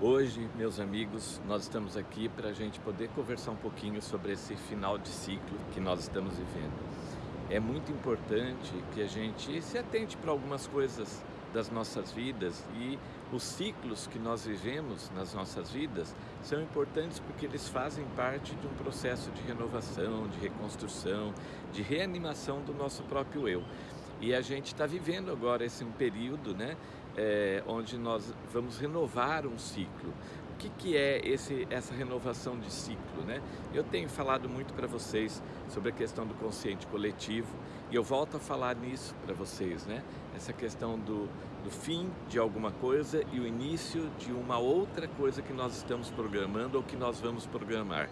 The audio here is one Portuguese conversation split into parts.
Hoje, meus amigos, nós estamos aqui para a gente poder conversar um pouquinho sobre esse final de ciclo que nós estamos vivendo. É muito importante que a gente se atente para algumas coisas das nossas vidas e os ciclos que nós vivemos nas nossas vidas são importantes porque eles fazem parte de um processo de renovação, de reconstrução, de reanimação do nosso próprio eu. E a gente está vivendo agora esse um período né, é, onde nós vamos renovar um ciclo. O que, que é esse, essa renovação de ciclo? Né? Eu tenho falado muito para vocês sobre a questão do consciente coletivo e eu volto a falar nisso para vocês, né? essa questão do, do fim de alguma coisa e o início de uma outra coisa que nós estamos programando ou que nós vamos programar.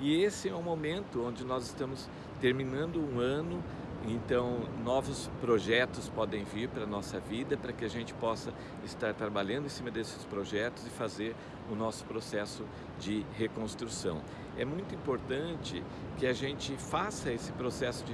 E esse é o momento onde nós estamos terminando um ano então, novos projetos podem vir para a nossa vida para que a gente possa estar trabalhando em cima desses projetos e fazer o nosso processo de reconstrução. É muito importante que a gente faça esse processo de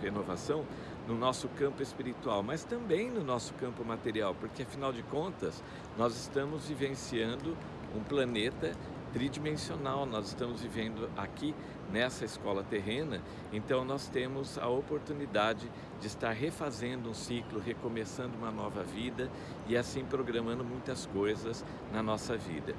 renovação no nosso campo espiritual, mas também no nosso campo material, porque afinal de contas, nós estamos vivenciando um planeta tridimensional, nós estamos vivendo aqui nessa escola terrena, então nós temos a oportunidade de estar refazendo um ciclo, recomeçando uma nova vida e assim programando muitas coisas na nossa vida.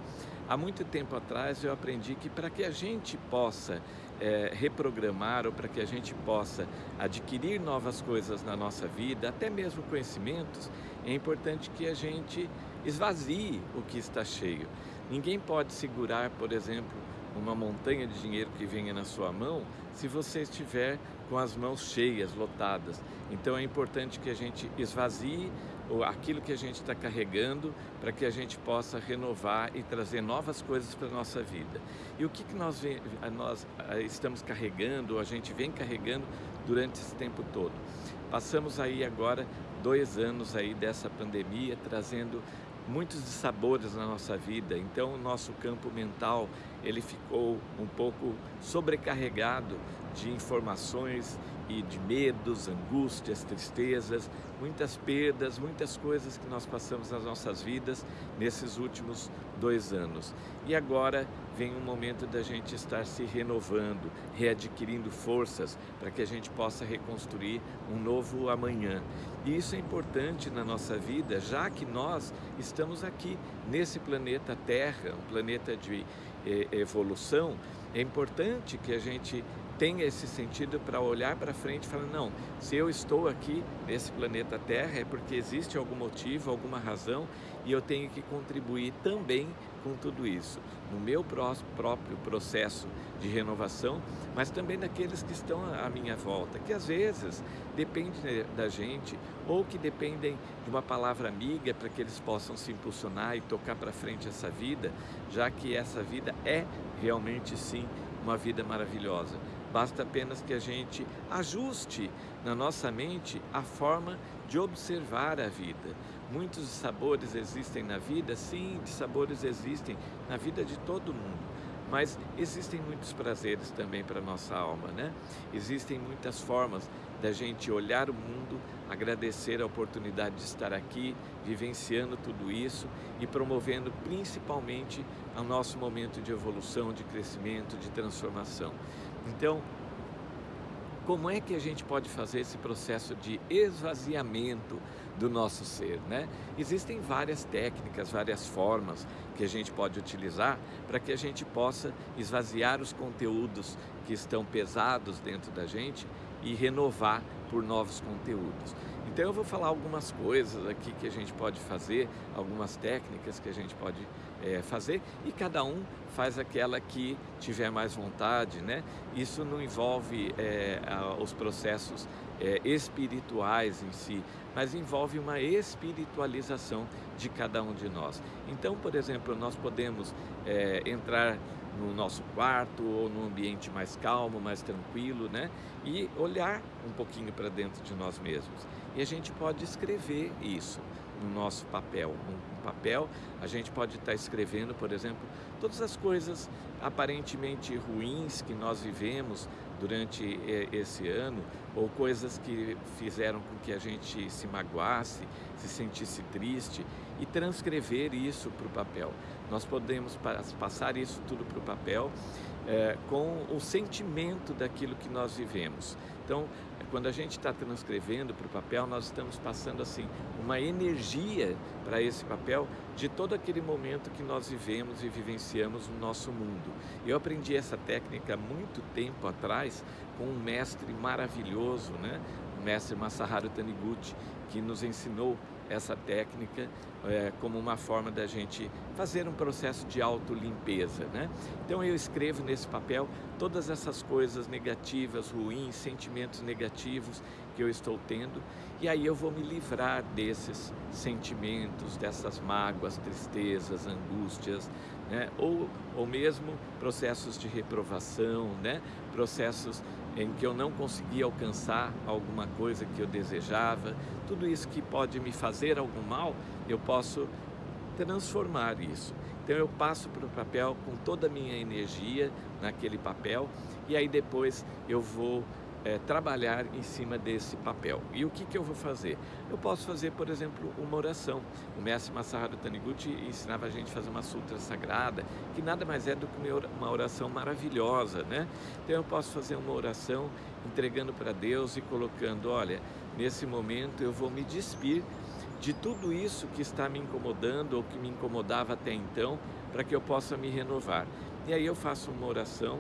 Há muito tempo atrás eu aprendi que para que a gente possa é, reprogramar ou para que a gente possa adquirir novas coisas na nossa vida, até mesmo conhecimentos, é importante que a gente esvazie o que está cheio. Ninguém pode segurar, por exemplo, uma montanha de dinheiro que venha na sua mão se você estiver com as mãos cheias, lotadas. Então é importante que a gente esvazie aquilo que a gente está carregando para que a gente possa renovar e trazer novas coisas para a nossa vida. E o que, que nós, nós estamos carregando, a gente vem carregando durante esse tempo todo? Passamos aí agora dois anos aí dessa pandemia, trazendo muitos dissabores na nossa vida, então o nosso campo mental ele ficou um pouco sobrecarregado de informações e de medos, angústias, tristezas, muitas perdas, muitas coisas que nós passamos nas nossas vidas nesses últimos dois anos. E agora vem um momento da gente estar se renovando, readquirindo forças para que a gente possa reconstruir um novo amanhã. E isso é importante na nossa vida, já que nós estamos aqui nesse planeta Terra, um planeta de eh, evolução, é importante que a gente tenha esse sentido para olhar para frente e falar, não, se eu estou aqui nesse planeta Terra é porque existe algum motivo, alguma razão e eu tenho que contribuir também com tudo isso, no meu próprio processo de renovação, mas também daqueles que estão à minha volta, que às vezes dependem da gente ou que dependem de uma palavra amiga para que eles possam se impulsionar e tocar para frente essa vida, já que essa vida é realmente sim uma vida maravilhosa. Basta apenas que a gente ajuste na nossa mente a forma de observar a vida. Muitos sabores existem na vida, sim, sabores existem na vida de todo mundo. Mas existem muitos prazeres também para a nossa alma, né? Existem muitas formas da gente olhar o mundo, agradecer a oportunidade de estar aqui, vivenciando tudo isso e promovendo principalmente o nosso momento de evolução, de crescimento, de transformação. Então, como é que a gente pode fazer esse processo de esvaziamento do nosso ser, né? Existem várias técnicas, várias formas que a gente pode utilizar para que a gente possa esvaziar os conteúdos que estão pesados dentro da gente e renovar por novos conteúdos. Então eu vou falar algumas coisas aqui que a gente pode fazer, algumas técnicas que a gente pode é, fazer e cada um faz aquela que tiver mais vontade, né? Isso não envolve é, os processos é, espirituais em si, mas envolve uma espiritualização de cada um de nós. Então, por exemplo, nós podemos é, entrar no nosso quarto ou num ambiente mais calmo, mais tranquilo, né? E olhar um pouquinho para dentro de nós mesmos. E a gente pode escrever isso no nosso papel. Um, papel, a gente pode estar escrevendo, por exemplo, todas as coisas aparentemente ruins que nós vivemos durante esse ano ou coisas que fizeram com que a gente se magoasse, se sentisse triste e transcrever isso para o papel. Nós podemos passar isso tudo para o papel é, com o sentimento daquilo que nós vivemos. Então, quando a gente está transcrevendo para o papel, nós estamos passando assim uma energia para esse papel de todo aquele momento que nós vivemos e vivenciamos no nosso mundo. Eu aprendi essa técnica muito tempo atrás com um mestre maravilhoso, né? Mestre Masaharu Taniguchi, que nos ensinou essa técnica é, como uma forma da gente fazer um processo de autolimpeza. Né? Então eu escrevo nesse papel todas essas coisas negativas, ruins, sentimentos negativos que eu estou tendo e aí eu vou me livrar desses sentimentos, dessas mágoas, tristezas, angústias, né? ou, ou mesmo processos de reprovação, né? processos em que eu não conseguia alcançar alguma coisa que eu desejava, tudo isso que pode me fazer algum mal, eu posso transformar isso. Então eu passo para o papel com toda a minha energia naquele papel e aí depois eu vou é, trabalhar em cima desse papel. E o que, que eu vou fazer? Eu posso fazer, por exemplo, uma oração. O mestre Masaharu Taniguchi ensinava a gente a fazer uma sutra sagrada, que nada mais é do que uma oração maravilhosa, né? Então eu posso fazer uma oração entregando para Deus e colocando, olha, nesse momento eu vou me despir de tudo isso que está me incomodando ou que me incomodava até então, para que eu possa me renovar. E aí eu faço uma oração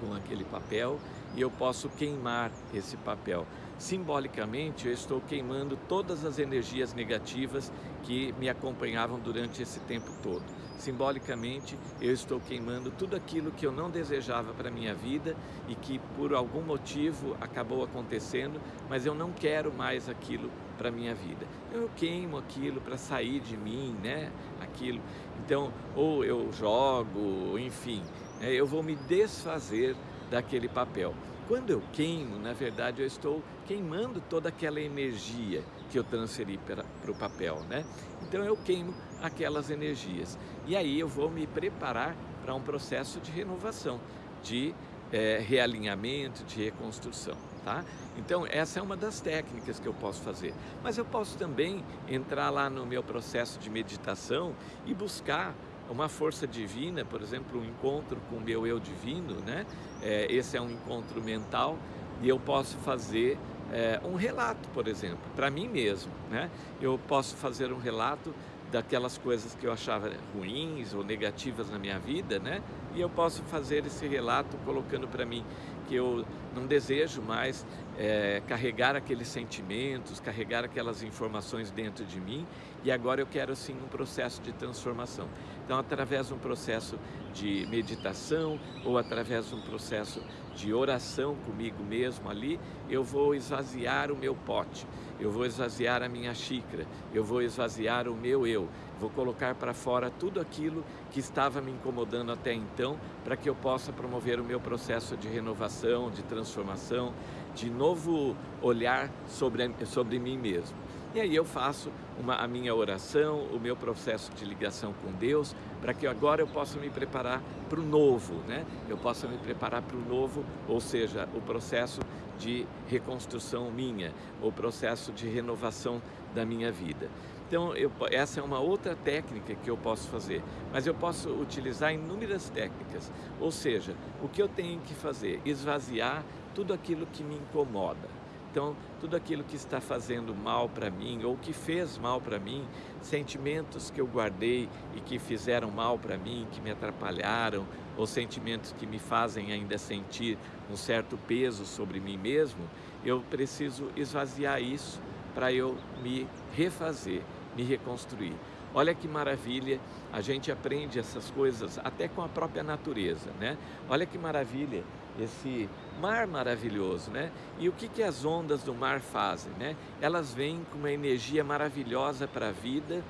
com aquele papel e eu posso queimar esse papel. Simbolicamente, eu estou queimando todas as energias negativas que me acompanhavam durante esse tempo todo. Simbolicamente, eu estou queimando tudo aquilo que eu não desejava para a minha vida e que por algum motivo acabou acontecendo, mas eu não quero mais aquilo para a minha vida. Eu queimo aquilo para sair de mim, né? Aquilo. Então, ou eu jogo, enfim, né? eu vou me desfazer daquele papel. Quando eu queimo, na verdade, eu estou queimando toda aquela energia que eu transferi para, o papel, né? Então eu queimo aquelas energias. E aí eu vou me preparar para um processo de renovação, de é, realinhamento, de reconstrução, tá? Então essa é uma das técnicas que eu posso fazer. Mas eu posso também entrar lá no meu processo de meditação e buscar uma força divina, por exemplo, um encontro com o meu eu divino, né? É, esse é um encontro mental e eu posso fazer é, um relato, por exemplo, para mim mesmo, né? Eu posso fazer um relato daquelas coisas que eu achava ruins ou negativas na minha vida, né? E eu posso fazer esse relato colocando para mim que eu não desejo mais é, carregar aqueles sentimentos, carregar aquelas informações dentro de mim e agora eu quero sim um processo de transformação. Então, através de um processo de meditação ou através de um processo de oração comigo mesmo ali, eu vou esvaziar o meu pote, eu vou esvaziar a minha xícara, eu vou esvaziar o meu eu, vou colocar para fora tudo aquilo que estava me incomodando até então, para que eu possa promover o meu processo de renovação, de transformação, de novo olhar sobre, sobre mim mesmo. E aí eu faço uma, a minha oração, o meu processo de ligação com Deus, para que agora eu possa me preparar para o novo, né? Eu possa me preparar para o novo, ou seja, o processo de reconstrução minha, o processo de renovação da minha vida. Então, eu, essa é uma outra técnica que eu posso fazer, mas eu posso utilizar inúmeras técnicas. Ou seja, o que eu tenho que fazer? Esvaziar tudo aquilo que me incomoda. Então, tudo aquilo que está fazendo mal para mim ou que fez mal para mim, sentimentos que eu guardei e que fizeram mal para mim, que me atrapalharam, ou sentimentos que me fazem ainda sentir um certo peso sobre mim mesmo, eu preciso esvaziar isso para eu me refazer, me reconstruir. Olha que maravilha, a gente aprende essas coisas até com a própria natureza, né? Olha que maravilha esse mar maravilhoso, né? E o que, que as ondas do mar fazem, né? Elas vêm com uma energia maravilhosa para a vida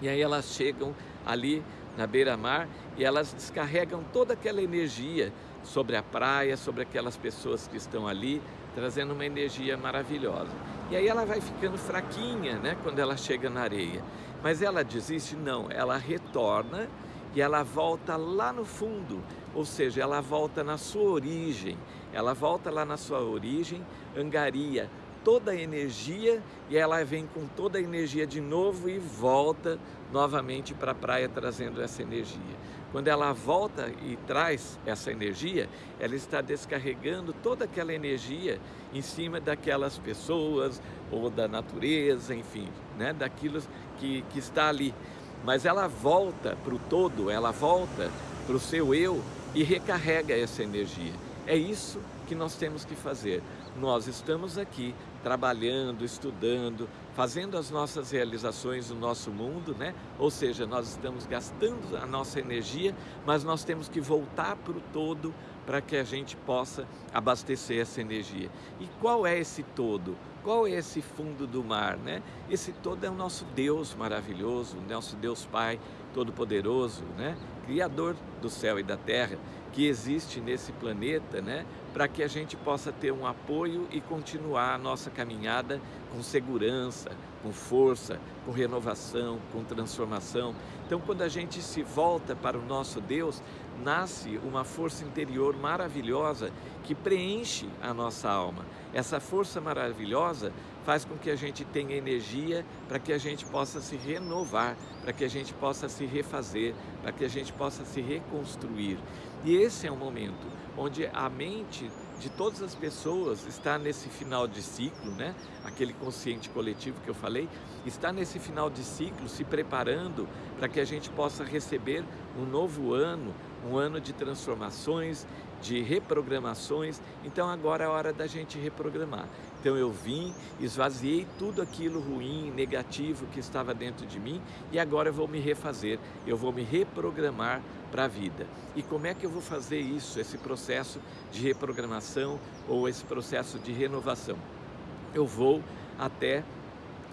e aí elas chegam ali na beira-mar e elas descarregam toda aquela energia sobre a praia, sobre aquelas pessoas que estão ali, trazendo uma energia maravilhosa. E aí ela vai ficando fraquinha, né, quando ela chega na areia. Mas ela desiste? Não, ela retorna e ela volta lá no fundo, ou seja, ela volta na sua origem, ela volta lá na sua origem, angaria toda a energia e ela vem com toda a energia de novo e volta novamente para a praia trazendo essa energia. Quando ela volta e traz essa energia, ela está descarregando toda aquela energia em cima daquelas pessoas ou da natureza, enfim, né, daquilo que, que está ali. Mas ela volta para o todo, ela volta para o seu eu e recarrega essa energia. É isso que nós temos que fazer. Nós estamos aqui trabalhando, estudando, fazendo as nossas realizações no nosso mundo, né? Ou seja, nós estamos gastando a nossa energia, mas nós temos que voltar para o todo para que a gente possa abastecer essa energia. E qual é esse todo? Qual é esse fundo do mar, né? Esse todo é o nosso Deus maravilhoso, o nosso Deus Pai Todo-Poderoso, né? Criador do céu e da terra que existe nesse planeta, né, para que a gente possa ter um apoio e continuar a nossa caminhada com segurança, com força, com renovação, com transformação. Então, quando a gente se volta para o nosso Deus, nasce uma força interior maravilhosa que preenche a nossa alma. Essa força maravilhosa faz com que a gente tenha energia para que a gente possa se renovar, para que a gente possa se refazer, para que a gente possa se reconstruir. E esse é o momento onde a mente de todas as pessoas está nesse final de ciclo, né? aquele consciente coletivo que eu falei, está nesse final de ciclo se preparando para que a gente possa receber um novo ano, um ano de transformações, de reprogramações. Então agora é a hora da gente reprogramar. Então eu vim, esvaziei tudo aquilo ruim, negativo que estava dentro de mim e agora eu vou me refazer, eu vou me reprogramar para a vida. E como é que eu vou fazer isso, esse processo de reprogramação ou esse processo de renovação? Eu vou até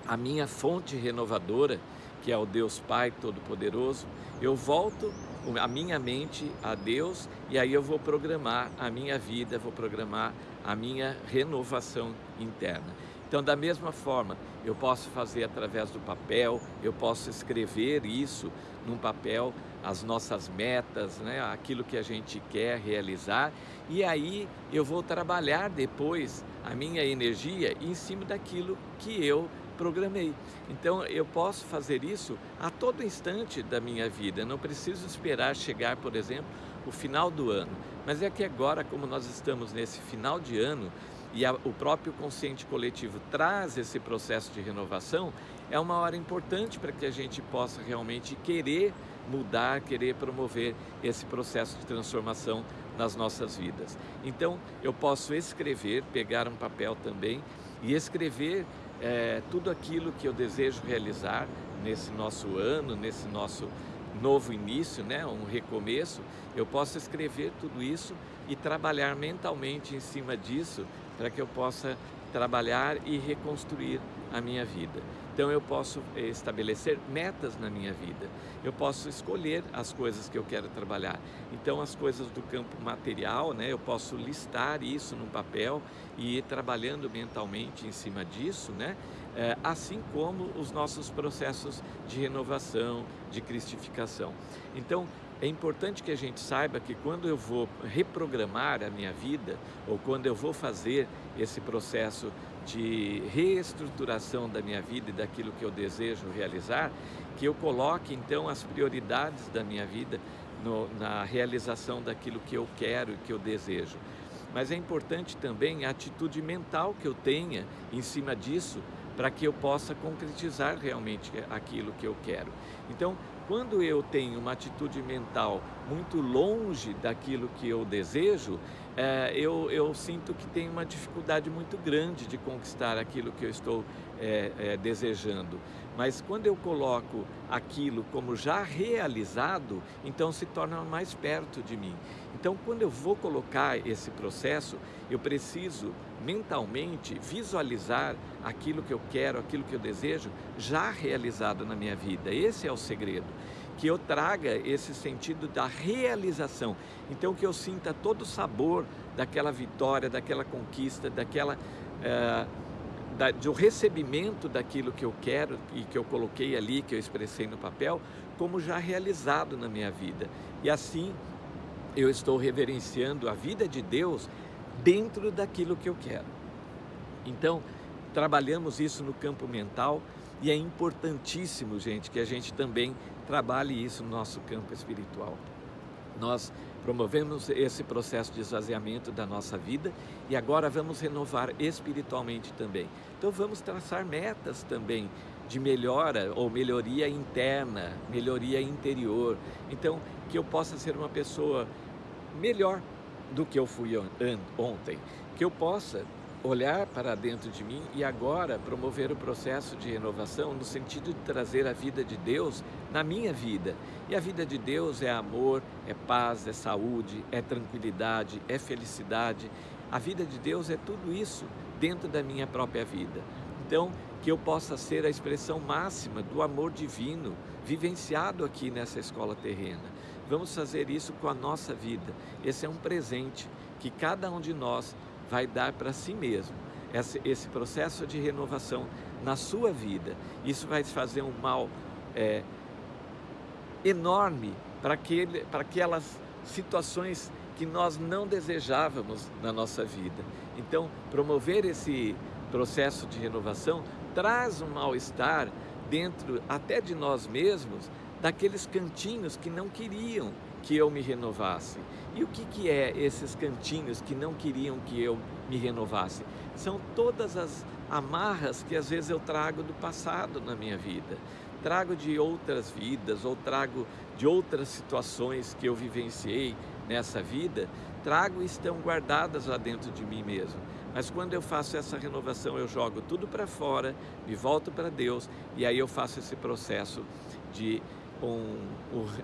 a minha fonte renovadora, que é o Deus Pai Todo-Poderoso, eu volto a minha mente a Deus e aí eu vou programar a minha vida, vou programar a minha renovação interna. Então, da mesma forma, eu posso fazer através do papel, eu posso escrever isso num papel, as nossas metas, né, aquilo que a gente quer realizar, e aí eu vou trabalhar depois a minha energia em cima daquilo que eu programei. Então eu posso fazer isso a todo instante da minha vida, não preciso esperar chegar, por exemplo, o final do ano. Mas é que agora, como nós estamos nesse final de ano e a, o próprio consciente coletivo traz esse processo de renovação, é uma hora importante para que a gente possa realmente querer mudar, querer promover esse processo de transformação nas nossas vidas. Então, eu posso escrever, pegar um papel também e escrever é, tudo aquilo que eu desejo realizar nesse nosso ano, nesse nosso novo início, né, um recomeço, eu posso escrever tudo isso e trabalhar mentalmente em cima disso para que eu possa trabalhar e reconstruir a minha vida. Então eu posso eh, estabelecer metas na minha vida, eu posso escolher as coisas que eu quero trabalhar. Então as coisas do campo material, né, eu posso listar isso no papel e ir trabalhando mentalmente em cima disso, né, é, assim como os nossos processos de renovação, de cristificação. Então é importante que a gente saiba que quando eu vou reprogramar a minha vida ou quando eu vou fazer esse processo de reestruturação da minha vida e daquilo que eu desejo realizar, que eu coloque então as prioridades da minha vida no, na realização daquilo que eu quero e que eu desejo. Mas é importante também a atitude mental que eu tenha em cima disso para que eu possa concretizar realmente aquilo que eu quero. Então, quando eu tenho uma atitude mental muito longe daquilo que eu desejo, é, eu, eu, sinto que tenho uma dificuldade muito grande de conquistar aquilo que eu estou é, é, desejando. Mas quando eu coloco aquilo como já realizado, então se torna mais perto de mim. Então, quando eu vou colocar esse processo, eu preciso mentalmente visualizar aquilo que eu quero, aquilo que eu desejo, já realizado na minha vida. Esse é o segredo. Que eu traga esse sentido da realização. Então, que eu sinta todo o sabor daquela vitória, daquela conquista, daquela. Eh, da, do recebimento daquilo que eu quero e que eu coloquei ali, que eu expressei no papel, como já realizado na minha vida. E assim eu estou reverenciando a vida de Deus dentro daquilo que eu quero. Então, trabalhamos isso no campo mental e é importantíssimo, gente, que a gente também trabalhe isso no nosso campo espiritual. Nós promovemos esse processo de esvaziamento da nossa vida e agora vamos renovar espiritualmente também. Então vamos traçar metas também de melhora ou melhoria interna, melhoria interior. Então, que eu possa ser uma pessoa melhor do que eu fui ontem, que eu possa olhar para dentro de mim e agora promover o processo de renovação no sentido de trazer a vida de Deus na minha vida. E a vida de Deus é amor, é paz, é saúde, é tranquilidade, é felicidade. A vida de Deus é tudo isso dentro da minha própria vida. Então, que eu possa ser a expressão máxima do amor divino vivenciado aqui nessa escola terrena. Vamos fazer isso com a nossa vida. Esse é um presente que cada um de nós vai dar para si mesmo. Esse, esse, processo de renovação na sua vida, isso vai fazer um mal é, enorme para, aquelas situações que nós não desejávamos na nossa vida. Então, promover esse processo de renovação traz um mal-estar dentro até de nós mesmos, daqueles cantinhos que não queriam que eu me renovasse. E o que, que é esses cantinhos que não queriam que eu me renovasse? São todas as amarras que às vezes eu trago do passado na minha vida. Trago de outras vidas ou trago de outras situações que eu vivenciei nessa vida, trago e estão guardadas lá dentro de mim mesmo. Mas quando eu faço essa renovação, eu jogo tudo para fora, me volto para Deus e aí eu faço esse processo de um,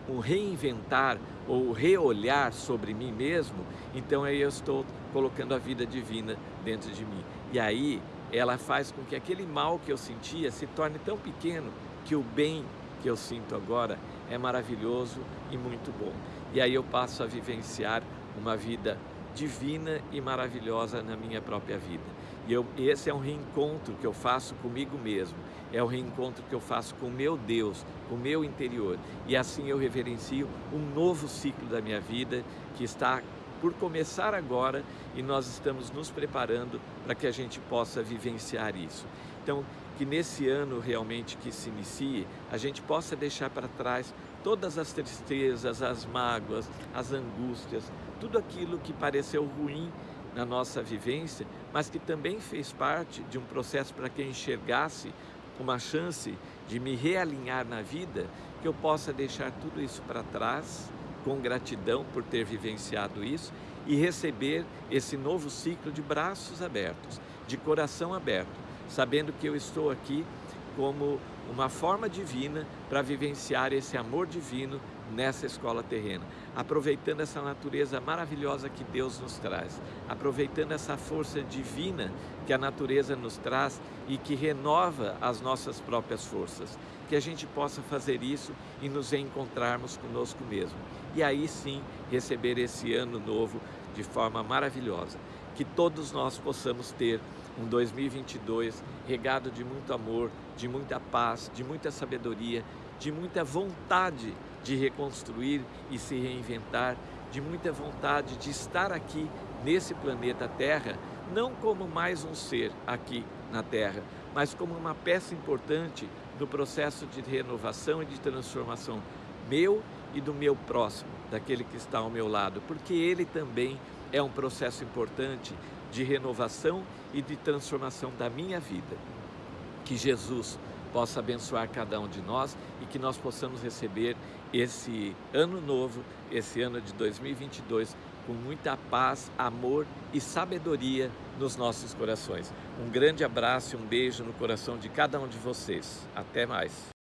um, reinventar ou reolhar sobre mim mesmo, então aí eu estou colocando a vida divina dentro de mim. E aí ela faz com que aquele mal que eu sentia se torne tão pequeno que o bem que eu sinto agora é maravilhoso e muito bom. E aí eu passo a vivenciar uma vida divina e maravilhosa na minha própria vida. E eu, esse é um reencontro que eu faço comigo mesmo, é o reencontro que eu faço com o meu Deus, com o meu interior. E assim eu reverencio um novo ciclo da minha vida que está por começar agora e nós estamos nos preparando para que a gente possa vivenciar isso. Então, que nesse ano realmente que se inicie, a gente possa deixar para trás todas as tristezas, as mágoas, as angústias, tudo aquilo que pareceu ruim na nossa vivência, mas que também fez parte de um processo para que eu enxergasse uma chance de me realinhar na vida, que eu possa deixar tudo isso para trás, com gratidão por ter vivenciado isso e receber esse novo ciclo de braços abertos, de coração aberto, sabendo que eu estou aqui como uma forma divina para vivenciar esse amor divino nessa escola terrena, aproveitando essa natureza maravilhosa que Deus nos traz, aproveitando essa força divina que a natureza nos traz e que renova as nossas próprias forças, que a gente possa fazer isso e nos encontrarmos conosco mesmo. E aí sim receber esse ano novo de forma maravilhosa, que todos nós possamos ter um 2022 regado de muito amor, de muita paz, de muita sabedoria, de muita vontade de reconstruir e se reinventar, de muita vontade de estar aqui nesse planeta Terra, não como mais um ser aqui na Terra, mas como uma peça importante no processo de renovação e de transformação meu e do meu próximo, daquele que está ao meu lado, porque ele também é um processo importante de renovação e de transformação da minha vida. Que Jesus possa abençoar cada um de nós e que nós possamos receber esse ano novo, esse ano de 2022, com muita paz, amor e sabedoria nos nossos corações. Um grande abraço e um beijo no coração de cada um de vocês. Até mais.